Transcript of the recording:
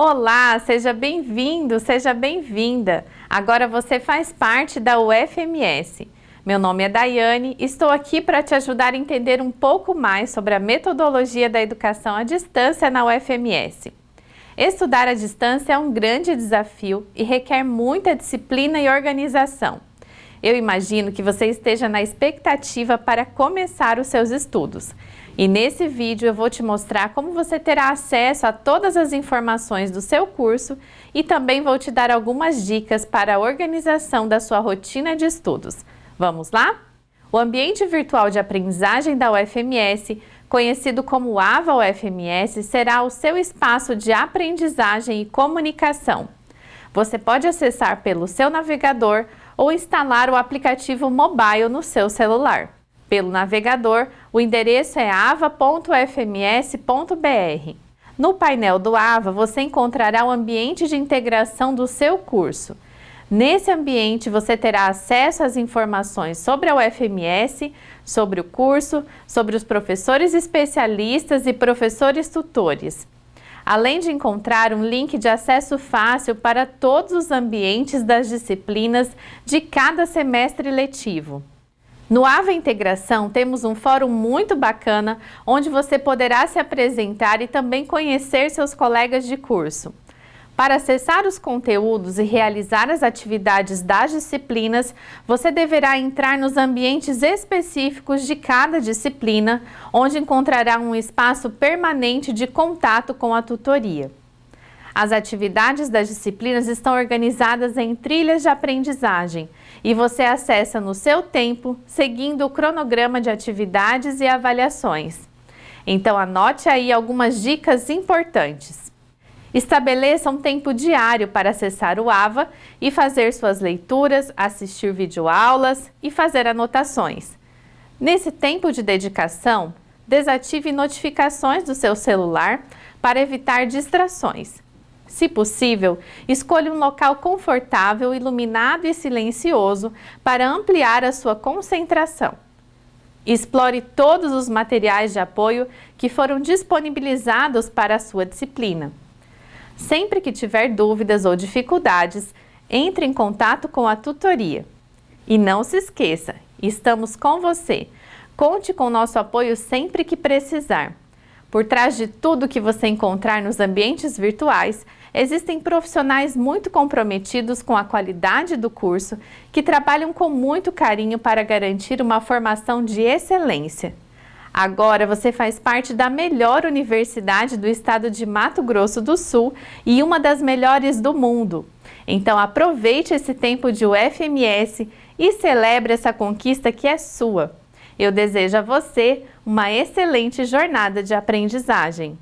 Olá, seja bem-vindo, seja bem-vinda. Agora você faz parte da UFMS. Meu nome é Daiane estou aqui para te ajudar a entender um pouco mais sobre a metodologia da educação à distância na UFMS. Estudar à distância é um grande desafio e requer muita disciplina e organização. Eu imagino que você esteja na expectativa para começar os seus estudos. E nesse vídeo eu vou te mostrar como você terá acesso a todas as informações do seu curso e também vou te dar algumas dicas para a organização da sua rotina de estudos. Vamos lá? O ambiente virtual de aprendizagem da UFMS, conhecido como AVA UFMS, será o seu espaço de aprendizagem e comunicação. Você pode acessar pelo seu navegador ou instalar o aplicativo mobile no seu celular. Pelo navegador, o endereço é ava.fms.br. No painel do AVA, você encontrará o ambiente de integração do seu curso. Nesse ambiente, você terá acesso às informações sobre a UFMS, sobre o curso, sobre os professores especialistas e professores tutores. Além de encontrar um link de acesso fácil para todos os ambientes das disciplinas de cada semestre letivo. No AVA Integração temos um fórum muito bacana onde você poderá se apresentar e também conhecer seus colegas de curso. Para acessar os conteúdos e realizar as atividades das disciplinas, você deverá entrar nos ambientes específicos de cada disciplina, onde encontrará um espaço permanente de contato com a tutoria. As atividades das disciplinas estão organizadas em trilhas de aprendizagem e você acessa no seu tempo, seguindo o cronograma de atividades e avaliações. Então anote aí algumas dicas importantes. Estabeleça um tempo diário para acessar o AVA e fazer suas leituras, assistir videoaulas e fazer anotações. Nesse tempo de dedicação, desative notificações do seu celular para evitar distrações se possível, escolha um local confortável, iluminado e silencioso para ampliar a sua concentração. Explore todos os materiais de apoio que foram disponibilizados para a sua disciplina. Sempre que tiver dúvidas ou dificuldades, entre em contato com a tutoria. E não se esqueça, estamos com você. Conte com nosso apoio sempre que precisar. Por trás de tudo que você encontrar nos ambientes virtuais, existem profissionais muito comprometidos com a qualidade do curso que trabalham com muito carinho para garantir uma formação de excelência. Agora você faz parte da melhor universidade do estado de Mato Grosso do Sul e uma das melhores do mundo. Então aproveite esse tempo de UFMS e celebre essa conquista que é sua. Eu desejo a você uma excelente jornada de aprendizagem.